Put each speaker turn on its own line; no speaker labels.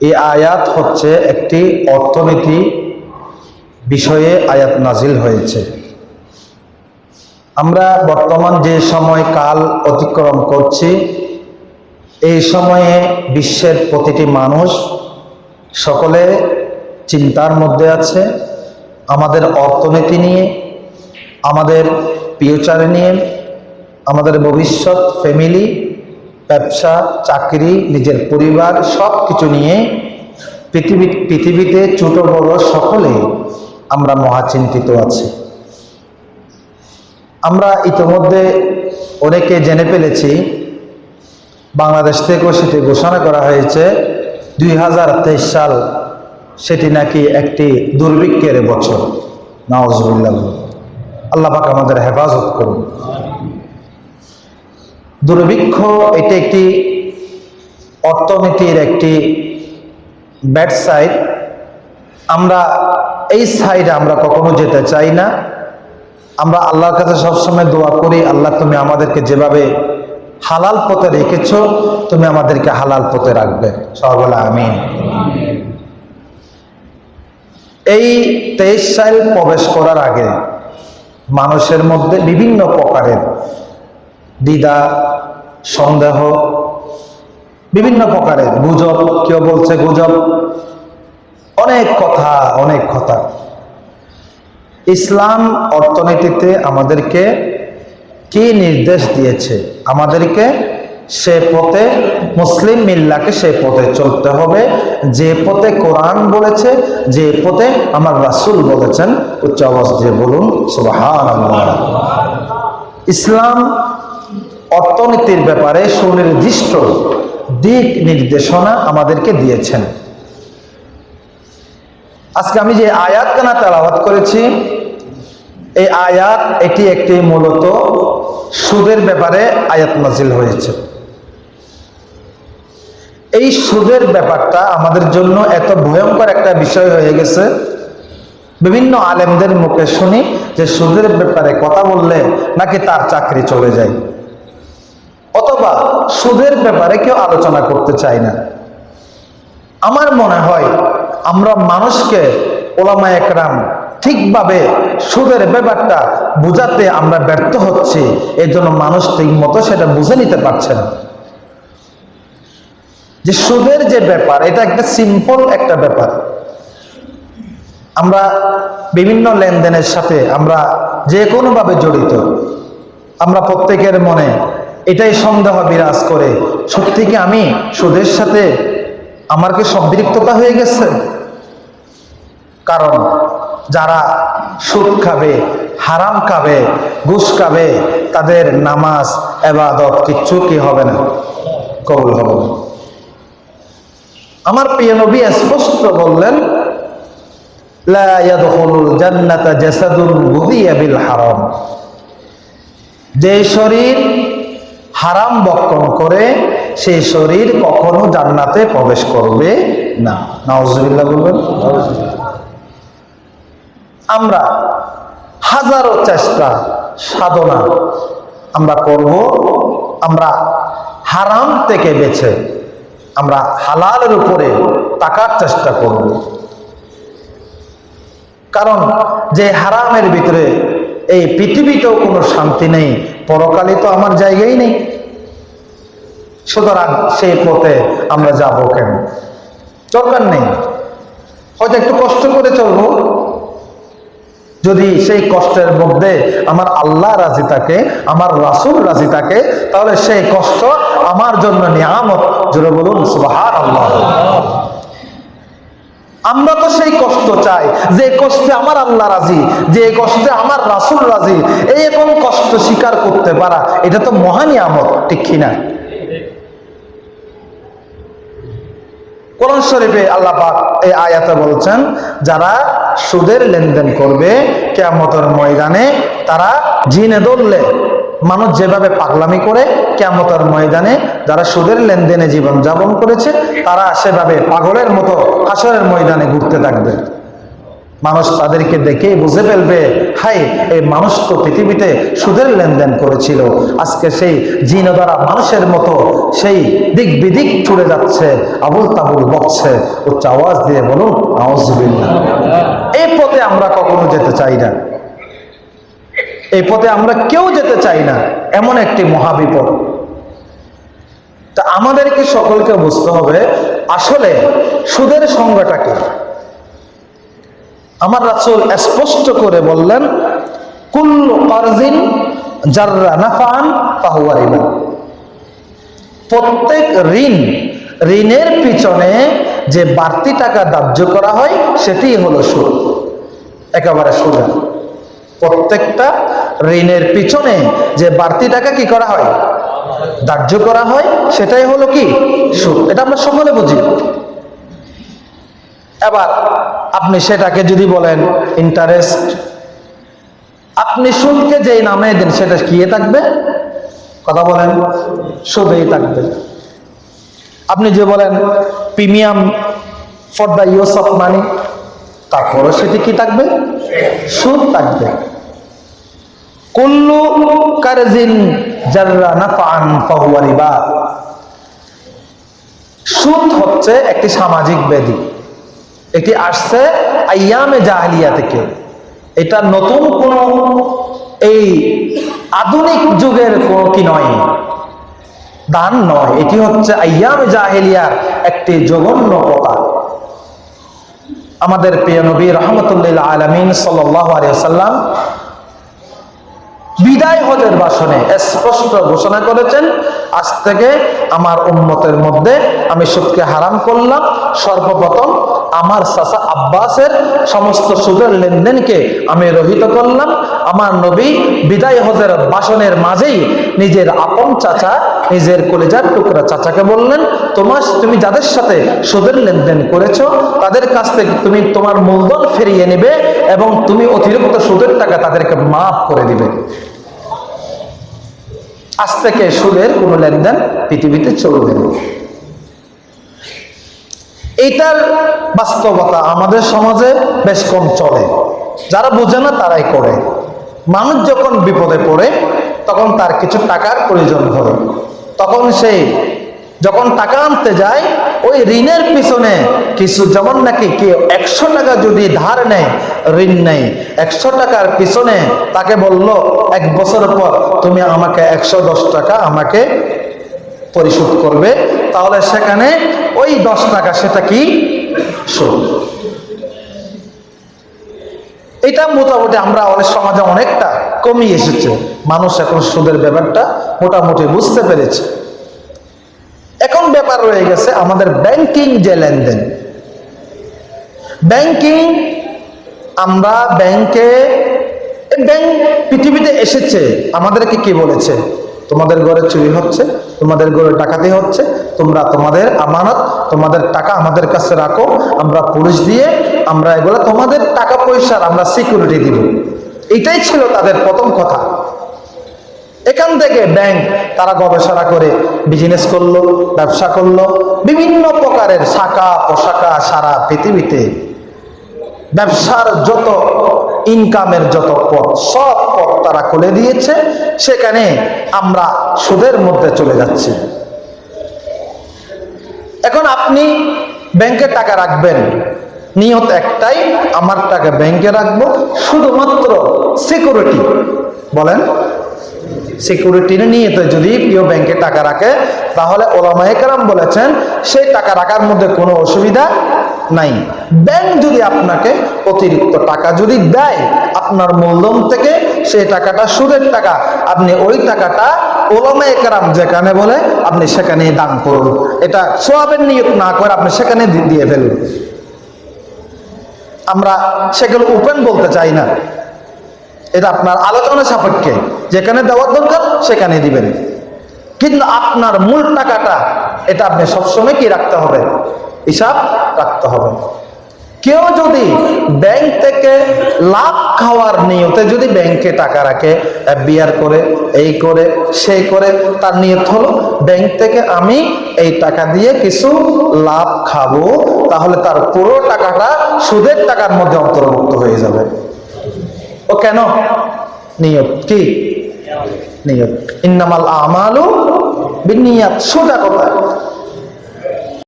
এই আয়াত হচ্ছে একটি অর্থনীতি বিষয়ে আয়াত নাজিল হয়েছে। আমরা বর্তমান যে সময় কাল অতিক্রম করছি, এই সময়ে বিশ্বের প্রতিটি মানুষ সকলে চিন্তার মধ্যে আছে, আমাদের অর্থনীতি নিয়ে, আমাদের ফিউচার নিয়ে, আমাদের ভবিষ্যৎ ফ্যামিলি ব্যবসা, চাকরি, নিজের পরিবার সব কিছু নিয়ে পৃথিবী, পৃথিবীতে ছোট বড় সকলে আমরা মহাচিন্তিত আছি। আমরা ইতিমধ্যে অনেকে জেনে ফেলেছি, বাংলাদেশ থেকেও সেটি ঘোষণা করা হয়েছে, দুই হাজার তেইশ সাল সেটি নাকি একটি দুর্ভিক্ষের বছর। নওয়াজবুল্লাহ আল্লাহ পাক আমাদের হেফাজত করুন। দুর্ভিক্ষ এটি একটি অর্থনীতির একটি ব্যাড সাইড। আমরা এই সাইডে আমরা কখনো যেতে চাই না। আমরা আল্লাহর কাছে সবসময় দোয়া করি, আল্লাহ তুমি আমাদেরকে যেভাবে হালাল পথে রেখেছ, তুমি আমাদেরকে হালাল পথে রাখবে। সবলা আমি এই তেইশ সাইল প্রবেশ করার আগে মানুষের মধ্যে বিভিন্ন প্রকারের দ্বিধা সন্দেহ, বিভিন্ন প্রকারের গুজব, কেউ বলছে গুজব, অনেক কথা অনেক কথা। ইসলাম অর্থনীতিতে আমাদেরকে কি নির্দেশ দিয়েছে? আমাদেরকে সে পথে, মুসলিম মিল্লাকে সে পথে চলতে হবে। যে পথে কোরআন বলেছে, যে পথে আমার রাসুল বলেছেন, উচ্চ আওয়াজ দিয়ে বলুন ইসলাম অর্থনীতির ব্যাপারে সুনির্দিষ্ট দিক নির্দেশনা আমাদেরকে দিয়েছেন। আজকে আমি যে আয়াত কানা তেলাওয়াত করেছি, এই আয়াত এটি একটি মূলত সুদের ব্যাপারে আয়াত নাজিল হয়েছে। এই সুদের ব্যাপারটা আমাদের জন্য এত ভয়ঙ্কর একটা বিষয় হয়ে গেছে। বিভিন্ন আলেমদের মুখে শুনি যে সুদের ব্যাপারে কথা বললে নাকি তার চাকরি চলে যায়। অথবা সুদের ব্যাপারে কেউ আলোচনা করতে চাই না। আমার মনে হয় আমরা মানুষকে ওলামা একরাম ঠিকভাবে সুদের ব্যাপারটা বুঝাতে আমরা ব্যর্থ হচ্ছি এই জন্য মানুষ ঠিক মতো সেটা বুঝে নিতে পারছে না। যে সুদের যে ব্যাপার, এটা একটা সিম্পল একটা ব্যাপার। আমরা বিভিন্ন লেনদেনের সাথে আমরা যে কোনোভাবে জড়িত। আমরা প্রত্যেকের মনে এটাই সন্দেহ বিরাজ করে। সত্যি কি আমি সুদের সাথে আমার কি সম্পৃক্ততা হয়ে গেছে? কারণ যারা সুদ খাবে, হারাম খাবে, ঘুষ খাবে, তাদের নামাজ, এবাদত কিচ্ছু কি হবে না? কবুল হবে না। আমার প্রিয় নবী স্পষ্ট বললেন যে শরীর হারাম বক্ষণ করে সেই শরীর কখনো জান্নাতে প্রবেশ করবে না। নাউজুবিল্লাহ বলবেন? আমরা হাজারো চেষ্টা, সাধনা আমরা করব, আমরা হারাম থেকে বেছে আমরা হালালের উপরে তাকার চেষ্টা করব। কারণ যে হারামের ভিতরে এই পৃথিবীতেও কোনো শান্তি নেই, পরকালে তো আমার জায়গাই নেই। সুতরাং সেই পথে আমরা যাব কেন? দরকার নেই। হয়তো একটু কষ্ট করে চলবো। যদি সেই কষ্টের মধ্যে আমার আল্লাহ রাজি থাকে, আমার রাসুল রাজি থাকে, তাহলে সেই কষ্ট আমার জন্য নিয়ামত। জুড়ে বলুন সুবাহার আল্লাহ আমরা তো সেই কষ্ট চাই, যে কষ্টে আমার আল্লাহ রাজি, যে কষ্টে আমার রাসুল রাজি। এই এবং কষ্ট স্বীকার করতে পারা, এটা তো মহান আমত ঠিক কিনা? কোরআন শরীফে আল্লাহ পাক এই আয়াতে বলছেন, যারা সুদের লেনদেন করবে কেয়ামতের ময়দানে, তারা জিনে ধরলে, মানুষ যেভাবে পাগলামি করে কেয়ামতের ময়দানে, যারা সুদের লেনদেনে জীবন যাপন করেছে, তারা সেভাবে পাগলের মতো হাসরের ময়দানে ঘুরতে থাকবে। মানুষ তাদেরকে দেখেই বুঝে ফেলবে, হাই, এই মানুষ তো পৃথিবীতে সুদের লেনদেন করেছিল। আজকে সেই জিন দ্বারা মানুষের মতো সেই দিক বিদিক ছুড়ে যাচ্ছে আবুল তাবুল বকছে। উচ্চ আওয়াজ দিয়ে বলুন আওয়াজ এই পথে আমরা কখনো যেতে চাই না। এই পথে আমরা কেউ যেতে চাই না, এমন একটি মহাবিপদ। তা আমাদেরকে সকলকে বুঝতে হবে, আসলে সুদের সংজ্ঞাটা কি? আমার রাসূল স্পষ্ট করে বললেন, কুল্লু কারজিন জাররা নাফান ফাহুয়া রিবা। প্রত্যেক ঋণ, ঋণের পিছনে যে বাড়তি টাকা ধার্য করা হয়, সেটি হলো সুদ। একেবারে সোজা প্রত্যেকটা ঋণের পিছনে যে বাড়তি টাকা কি করা হয়? ধার্য করা হয়, সেটাই হলো কি? সুদ। এটা আমরা সকলে বুঝি। এবার আপনি সেটাকে যদি বলেন ইন্টারেস্ট আপনি সুদকে যেই নামে দেন সেটা কি থাকবে? কথা বলেন সুদেই থাকবে। আপনি যে বলেন premium for the use of money তারপরও সেটি কি থাকবে? সুদ থাকবে। কুল্লু কারজিন সুদ হচ্ছে একটি সামাজিক ব্যাধি। এটি আসছে আইয়ামে জাহালিয়া থেকে। এটা নতুন কোন এই আধুনিক যুগের কোন কি নয়, দান নয়। এটি হচ্ছে আইয়ামে জাহেলিয়ার একটি জঘন্য কথা আমাদের প্রিয় নবী রহমতুল্লাহ আলমিন সাল্লাম বিদায় হজের বাসনে স্পষ্ট ঘোষণা করেছেন আজ থেকে আমার উন্মতের মধ্যে আমি সুদকে হারাম করলাম। সর্বপ্রথম আমার চাচা আব্বাসের সমস্ত সুদের লেনদেনকে আমি রহিত করলাম। আমার নবী বিদায় হজের ভাষণের মাঝেই নিজের আপন চাচা, নিজের কলেজার টুকরা চাচাকে বললেন, তোমার, তুমি যাদের সাথে সুদের লেনদেন করেছ, তাদের কাছ থেকে তুমি তোমার মূলধন ফিরিয়ে নেবে এবং তুমি অতিরিক্ত সুদের টাকা তাদেরকে মাফ করে দিবে। আজ থেকে সুদের কোনো লেনদেন পৃথিবীতে চলবে না। এইটার বাস্তবতা আমাদের সমাজে বেশ কম চলে। যারা বোঝে না, তারাই করে। মানুষ যখন বিপদে পড়ে, তখন তার কিছু টাকার প্রয়োজন হয়। তখন সে যখন টাকা আনতে যায় ওই ঋণের পিছনে কিছু যেমন নাকি কেউ একশো টাকা যদি ধার নেয়, ঋণ নেই একশো টাকার পিছনে তাকে বলল, এক বছর পর তুমি আমাকে একশো দশ টাকা আমাকে পরিশোধ করবে। তাহলে সেখানে ওই দশ টাকা সেটা কি? সুদ এটা মোটামুটি আমরা অনেক সমাজে অনেকটা কমিয়ে এসেছে। মানুষ এখন সুদের ব্যাপারটা মোটামুটি বুঝতে পেরেছে। এখন ব্যাপার রয়ে গেছে আমাদের ব্যাংকিং যে লেনদেন। ব্যাংকিং আমরা ব্যাংকে ব্যাংক পৃথিবীতে এসেছে। আমাদেরকে কি বলেছে? তোমাদের ঘরে চুরি হচ্ছে, তোমাদের ঘরে ডাকাতি হচ্ছে, তোমরা তোমাদের আমানত, তোমাদের টাকা আমাদের কাছে রাখো, আমরা পুলিশ দিয়ে আমরা এগুলো তোমাদের টাকা পয়সার আমরা সিকিউরিটি দিব। এটাই ছিল তাদের প্রথম কথা। এখান থেকে ব্যাংক তারা গবেষণা করে বিজনেস করল, ব্যবসা করল, বিভিন্ন প্রকারের শাখা পোশাকা সারা পৃথিবীতে ব্যবসার যত ইনকামের যত পথ, সব পথ তারা খুলে দিয়েছে। সেখানে আমরা সুদের মধ্যে চলে যাচ্ছি। এখন আপনি ব্যাংকে টাকা রাখবেন, নিয়ত একটাই, আমার টাকা ব্যাংকে রাখব, শুধুমাত্র সিকিউরিটি বলেন। সিকিউরিটি নিয়ে যদি প্রিয় ব্যাংকে টাকা রাখে, তাহলে ওলামায়াম বলেছেন, সেই টাকা রাখার মধ্যে কোনো অসুবিধা নাই। ব্যাংক যদি আপনাকে অতিরিক্ত টাকা যদি দেয়, আপনার মূলধন থেকে সেই টাকাটা সুদের টাকা, আপনি ওই টাকাটা ওলামা একরাম যেখানে বলে, আপনি সেখানে দান করুন। এটা সোয়াবের নিয়োগ না করে আপনি সেখানে দিয়ে ফেলুন। আমরা সেগুলো ওপেন বলতে চাই না। এটা আপনার আলোচনা সাপেক্ষে। যেখানে দেওয়ার দরকার, সেখানে দিবেন। কিন্তু আপনার মূল টাকাটা, এটা আপনি সবসময় কি রাখতে হবে? হিসাব রাখতে হবে। কেউ যদি ব্যাংক থেকে লাভ খাওয়ার নিয়তে যদি ব্যাংকে টাকা রাখে বিয়ার করে, এই করে, সেই করে, তার নিয়ত হলো, ব্যাংক থেকে আমি এই টাকা দিয়ে কিছু লাভ খাব, তাহলে তার পুরো টাকাটা সুদের টাকার মধ্যে অন্তর্ভুক্ত হয়ে যাবে। ও কেন? নিয়ত কি? নিয়ত। ইন্নামাল আমালু বিনিয়াত সোজা কথা।